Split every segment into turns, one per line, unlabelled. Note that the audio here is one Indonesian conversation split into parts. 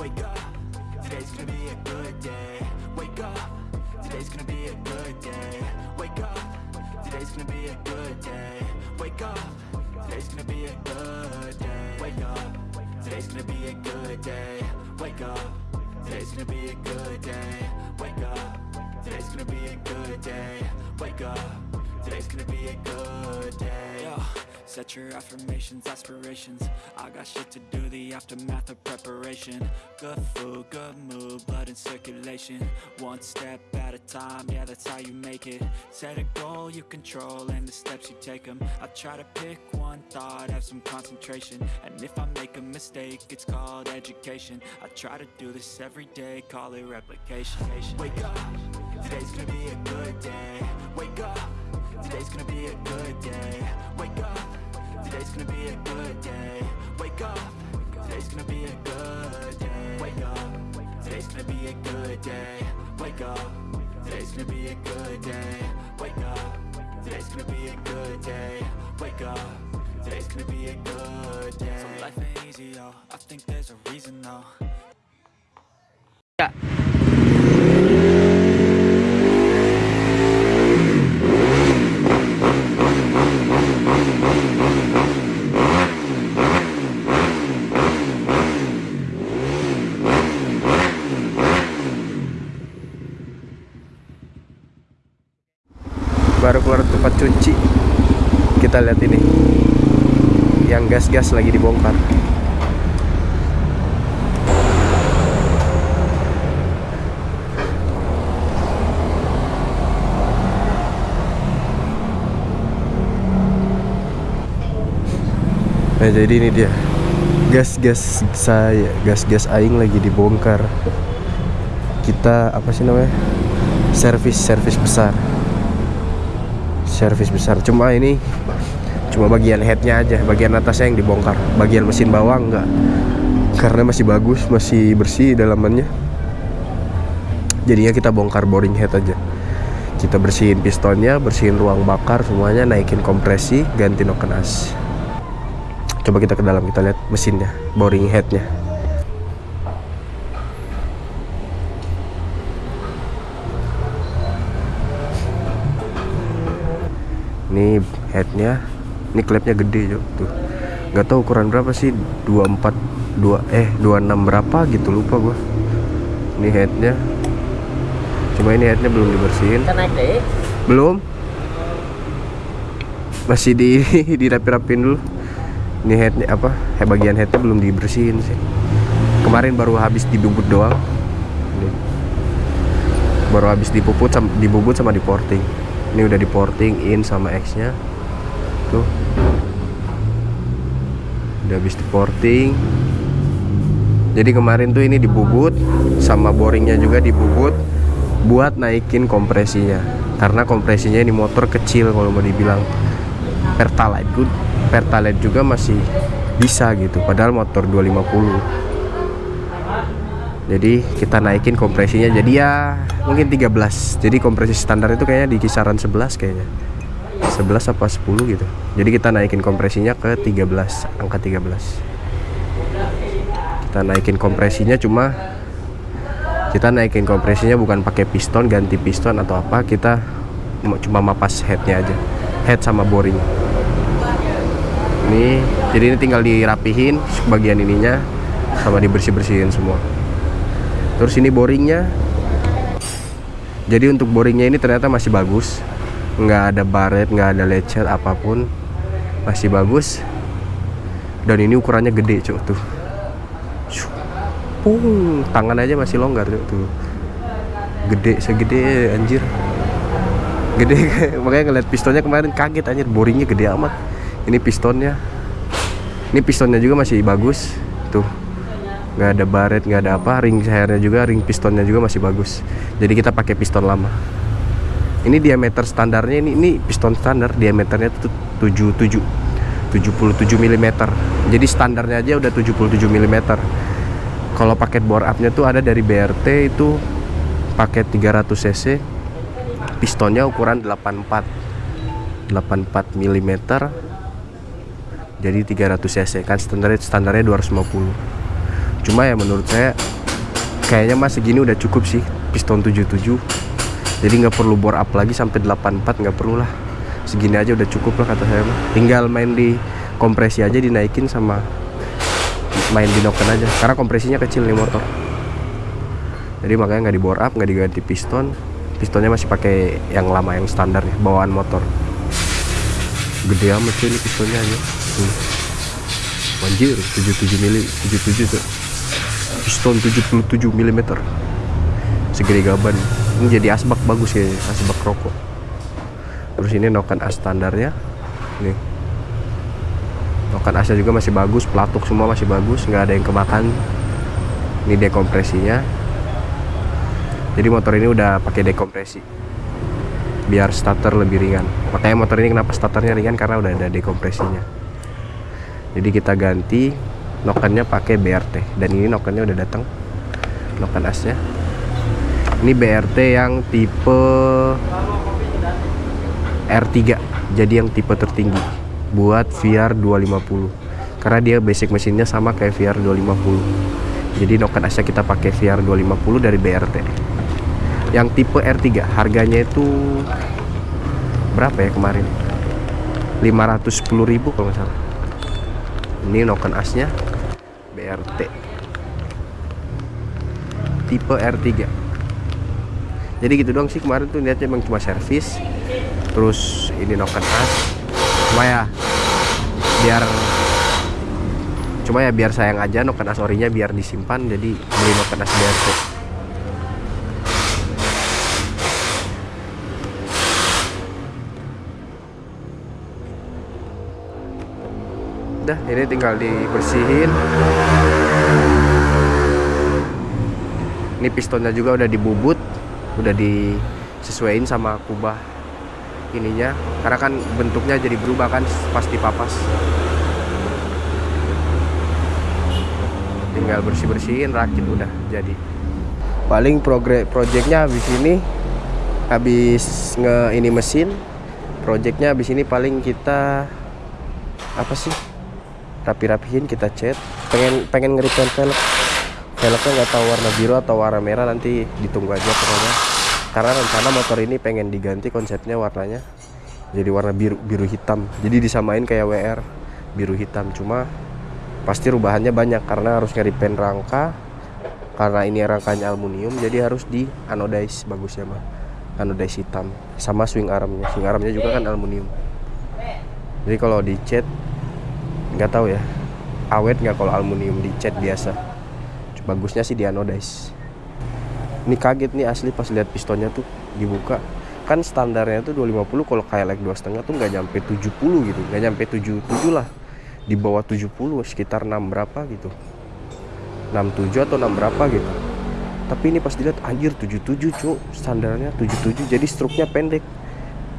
Wake up, today's gonna be a good day. Wake up, today's gonna be a good day. Wake up, today's gonna be a good day. Wake up, today's gonna be a good day. Wake up, today's gonna be a good day. Wake up, today's gonna be a good day. Wake up, today's gonna be a good day. Wake up, today's gonna be a good day. Set your affirmations, aspirations. I got shit to do, the aftermath of preparation. Good food, good mood, blood in circulation. One step at a time, yeah that's how you make it. Set a goal you control and the steps you take them I try to pick one thought, have some concentration. And if I make a mistake, it's called education. I try to do this every day, call it replication. Wake up, today's gonna be a good day. Wake up, today's gonna be a good day. Wake up Today's gonna be a good day. Wake up. Today's gonna be a good day. Wake up. Today's gonna be a good day. Wake up. Today's gonna be a good day. Wake up. Today's gonna be a good day. Wake up. Today's gonna be a good day. So life ain't easy, yo. I think there's a reason though.
Baru keluar tempat cuci. Kita lihat ini. Yang gas-gas lagi dibongkar. Nah jadi ini dia. Gas-gas saya gas-gas aing lagi dibongkar. Kita apa sih namanya? Servis servis besar servis besar. Cuma ini cuma bagian headnya aja bagian atasnya yang dibongkar. Bagian mesin bawah enggak karena masih bagus masih bersih dalamannya. Jadinya kita bongkar boring head aja. Kita bersihin pistonnya bersihin ruang bakar semuanya naikin kompresi ganti noken as coba kita ke dalam kita lihat mesinnya boring headnya ini headnya ini klepnya gede Cok. tuh. Nggak tahu ukuran berapa sih 24 2 eh 26 berapa gitu lupa gua. Ini headnya. Cuma ini headnya belum dibersihin. Belum. Masih di dirapi-rapin dulu. Ini headnya apa? He, bagian headnya belum dibersihin sih. Kemarin baru habis dibubut doang. Ini. baru habis dipuput sama, dibubut sama diporting ini udah diporting in sama X nya tuh. Udah habis diporting. Jadi kemarin tuh ini dibubut sama boringnya juga dibubut buat naikin kompresinya. Karena kompresinya ini motor kecil kalau mau dibilang. Pertalite good pertalite juga masih bisa gitu padahal motor 250 jadi kita naikin kompresinya. Jadi ya mungkin 13 jadi kompresi standar itu kayaknya di kisaran 11 kayaknya. 11 apa 10 gitu. Jadi kita naikin kompresinya ke 13 angka 13 kita naikin kompresinya cuma kita naikin kompresinya bukan pakai piston ganti piston atau apa. Kita cuma mapas headnya aja. Head sama boring. Ini jadi ini tinggal dirapihin bagian ininya sama dibersih bersihin semua terus ini boringnya. Jadi untuk boringnya ini ternyata masih bagus. Nggak ada baret nggak ada lecet apa pun. Masih bagus. Dan ini ukurannya gede cuk tuh. Pung, tangan aja masih longgar cuk tuh. Gede segede anjir. Gede makanya ngeliat pistonnya kemarin kaget anjir. Boringnya gede amat. Ini pistonnya. Ini pistonnya juga masih bagus tuh nggak ada baret nggak ada apa ring airnya juga ring pistonnya juga masih bagus. Jadi kita pakai piston lama. Ini diameter standarnya ini ini piston standar diameternya itu 77 77 mm jadi standarnya aja udah 77 mm kalau paket bore upnya tuh ada dari BRT itu paket 300 cc pistonnya ukuran 84 84 mm jadi 300 cc kan standar standarnya 250 cuma ya menurut saya kayaknya mas segini udah cukup sih piston 77 jadi nggak perlu bore up lagi sampai 84 nggak perlu lah. Segini aja udah cukup lah kata saya tinggal main di kompresi aja dinaikin sama main di noken aja. Karena kompresinya kecil nih motor. Jadi makanya nggak di bore up nggak diganti piston. Pistonnya masih pakai yang lama yang standar ya bawaan motor. Gede amat sih ini pistonnya aja. Hmm. anjir 77 mili 77 tuh piston 77 mm segede gaban. Ini jadi asbak bagus ya asbak rokok. Terus ini noken as standarnya. Nih noken asnya juga masih bagus pelatuk semua masih bagus nggak ada yang kemakan. Ini dekompresinya. Jadi motor ini udah pakai dekompresi. Biar starter lebih ringan. Makanya motor ini kenapa starternya ringan? Karena udah ada dekompresinya. Jadi kita ganti nokennya pakai BRT dan ini nokennya udah datang. Noken asnya. Ini BRT yang tipe R3 jadi yang tipe tertinggi. Buat VR 250 karena dia basic mesinnya sama kayak VR 250 jadi noken asnya kita pakai VR 250 dari BRT yang tipe R3 harganya itu berapa ya kemarin? 510.000 kalau nggak salah. Ini noken asnya BRT tipe R3 jadi gitu doang sih kemarin tuh niatnya emang cuma servis terus ini noken as cuma ya biar cuma ya biar sayang aja noken as orinya biar disimpan jadi beli noken as BRT udah ini tinggal dibersihin. Ini pistonnya juga udah dibubut udah disesuaiin sama kubah ininya. Karena kan bentuknya jadi berubah kan pas dipapas. Tinggal bersih bersihin rakit udah jadi. Paling progres projectnya habis ini habis nge ini mesin projectnya habis ini paling kita apa sih rapi-rapihin kita cat pengen pengen ngeripen velg. Velgnya nggak tahu warna biru atau warna merah nanti ditunggu aja pokoknya. Karena rencana motor ini pengen diganti konsepnya warnanya jadi warna biru biru hitam. Jadi disamain kayak WR biru hitam. Cuma pasti rubahannya banyak karena harus ngeripen rangka. Karena ini rangkanya aluminium jadi harus di anodize bagusnya mah. Anodize hitam. Sama swing armnya. Swing armnya juga kan aluminium. Jadi kalau dicat nggak tahu ya. Awet nggak kalau aluminium dicat biasa? Bagusnya sih di anodize ini kaget nih asli pas lihat pistonnya tuh dibuka. Kan standarnya tuh 250 kalau kayak like dua setengah tuh nggak nyampe 70 gitu. Nggak nyampe 77 lah. Di bawah 70 sekitar 6 berapa gitu. 67 atau 6 berapa gitu. Tapi ini pas dilihat anjir 77 cuk. Standarnya 77 jadi struknya pendek.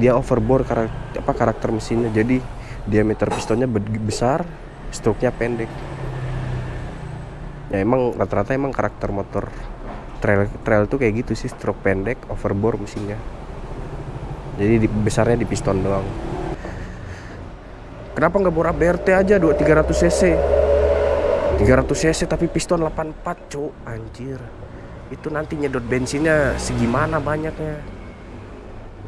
Dia overbore karakter apa karakter mesinnya. Jadi diameter pistonnya besar struknya pendek. Ya emang rata-rata emang karakter motor trail trail tuh kayak gitu sih stroke pendek overbore mesinnya. Jadi di, besarnya di piston doang. Kenapa nggak bora BRT aja 2 300 cc 300 cc tapi piston 84 cuk. Anjir. Itu nanti nyedot bensinnya segimana banyaknya.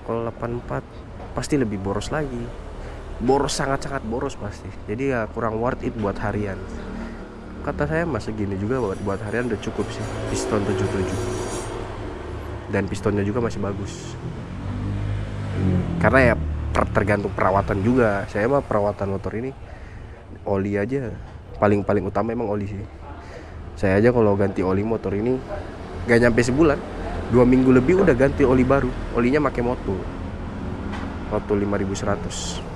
Kalau 84 pasti lebih boros lagi boros sangat-sangat boros pasti. Jadi ya kurang worth it buat harian. Kata saya masa gini juga buat, buat harian udah cukup sih. Piston 77 dan pistonnya juga masih bagus. Karena ya tergantung perawatan juga. Saya mah perawatan motor ini oli aja. Paling-paling utama emang oli sih. Saya aja kalau ganti oli motor ini gak nyampe sebulan dua minggu lebih udah ganti oli baru. Olinya pakai moto moto 5100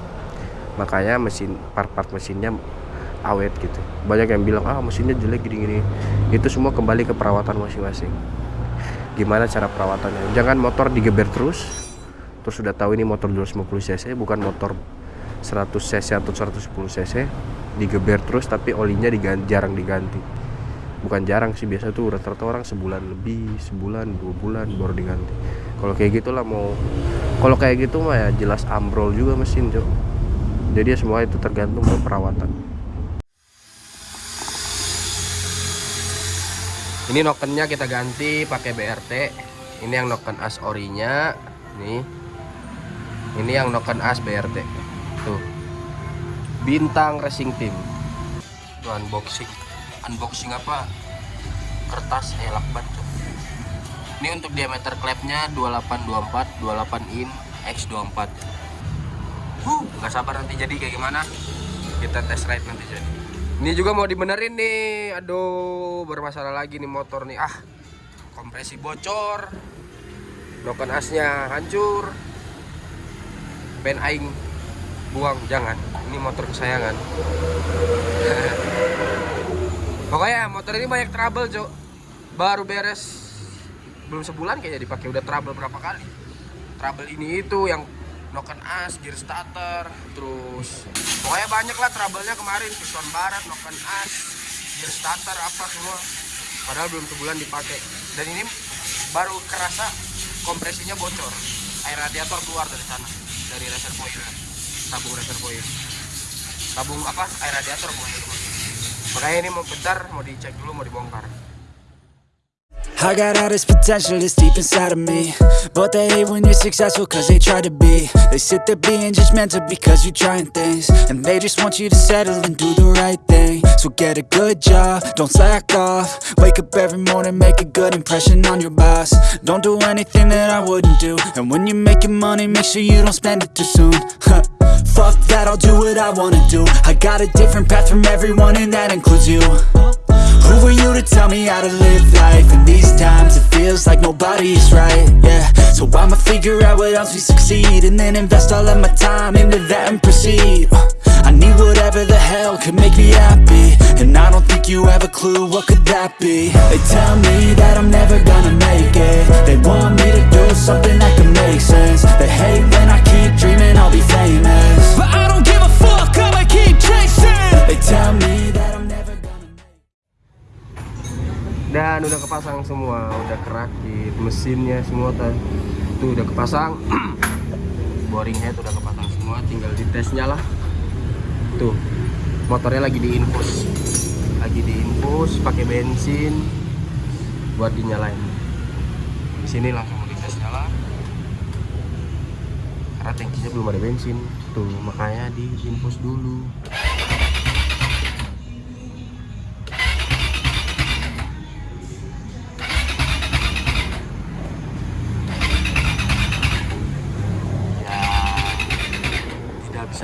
makanya mesin part-part mesinnya awet gitu. Banyak yang bilang ah mesinnya jelek gini-gini. Itu semua kembali ke perawatan masing-masing. Gimana cara perawatannya? Jangan motor digeber terus terus sudah tahu ini motor 250 cc bukan motor 100 cc atau 110 cc digeber terus tapi olinya diganti, jarang diganti. Bukan jarang sih biasa tuh rata-rata orang sebulan lebih sebulan dua bulan baru diganti. Kalau kayak gitulah mau kalau kayak gitu mah ya jelas ambrol juga mesin cok jadi semua itu tergantung ke perawatan Ini nokennya kita ganti pakai BRT. Ini yang noken as orinya. Nih. Ini yang noken as BRT. Tuh. Bintang Racing Team. Tuh unboxing. Unboxing apa? Kertas lakban tuh. Ini untuk diameter klepnya 2824, 28 in X24. Huh, nggak sabar nanti jadi kayak gimana? Kita test ride nanti jadi. Ini juga mau dibenerin nih. Aduh, bermasalah lagi nih motor nih. Ah, kompresi bocor. Noken asnya hancur. Pen aing buang jangan. Ini motor kesayangan. Pokoknya motor ini banyak trouble, Cok. Baru beres belum sebulan kayaknya dipakai udah trouble berapa kali. Trouble ini itu yang noken as, gear starter, terus pokoknya banyak lah trouble-nya kemarin piston barat, noken as, gear starter apa semua. Padahal belum sebulan dipakai. Dan ini baru kerasa kompresinya bocor. Air radiator keluar dari sana, dari reservoir, tabung reservoir. Tabung apa? Air radiator pokoknya. Makanya ini mau bentar, mau dicek dulu, mau dibongkar.
I got all this potential that's deep inside of me. But they hate when you're successful cause they try to be. They sit there being judgmental because you're trying things. And they just want you to settle and do the right thing. So get a good job, don't slack off. Wake up every morning, make a good impression on your boss. Don't do anything that I wouldn't do. And when you're making money, make sure you don't spend it too soon. Fuck that, I'll do what I wanna do. I got a different path from everyone and that includes you who are you to tell me how to live life? In these times it feels like nobody's right, yeah. So I'ma figure out what else we succeed And then invest all of my time into that and proceed. Uh, I need whatever the hell could make me happy. And I don't think you have a clue what could that be. They tell me that I'm never gonna make it. They want me to do something
kepasang semua udah kerakit mesinnya semua tuh udah kepasang. Boring head udah kepasang semua tinggal ditesnya lah. Tuh motornya lagi diinfus. Lagi diinfus pakai bensin buat dinyalain. Di sini langsung dites nyala karena tangkinya belum ada bensin. Tuh makanya diinfus dulu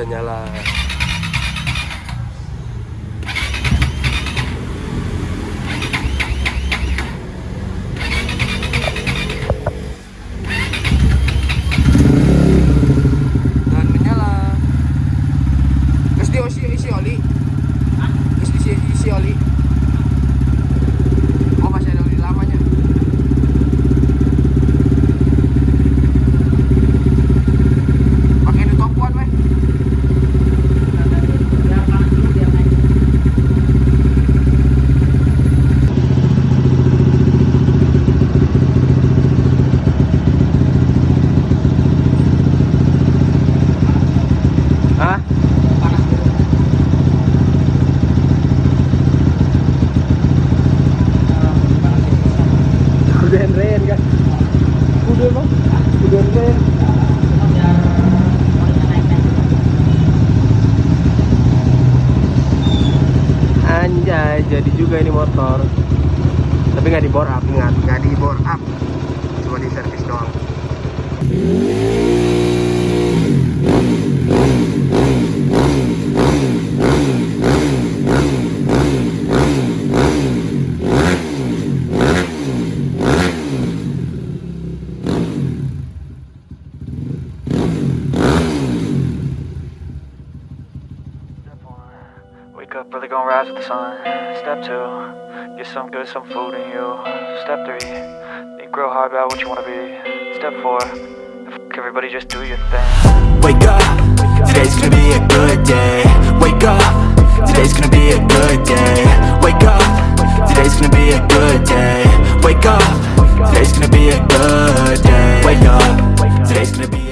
tidak bisa nyala dan menyala terus diisi isi oli terus diisi isi oli oh masih ada oli lamanya pakai di top one weh Hah? Kudu ren kan? Kudu emang? Kudu ren Anjay, jadi juga ini motor. Tapi nggak di bore up, ingat. Nggak di up. Cuma di servis doang
wake up early, gonna rise with the sun. Step two, get some good, some food in you. Step three, think real hard about what you wanna be. Step four, f- everybody just do your thing.
Wake up, today's gonna be a good day Wake up, today's gonna be a good day Wake up, today's gonna be a good day Wake up, today's gonna be a good day Wake up, today's gonna be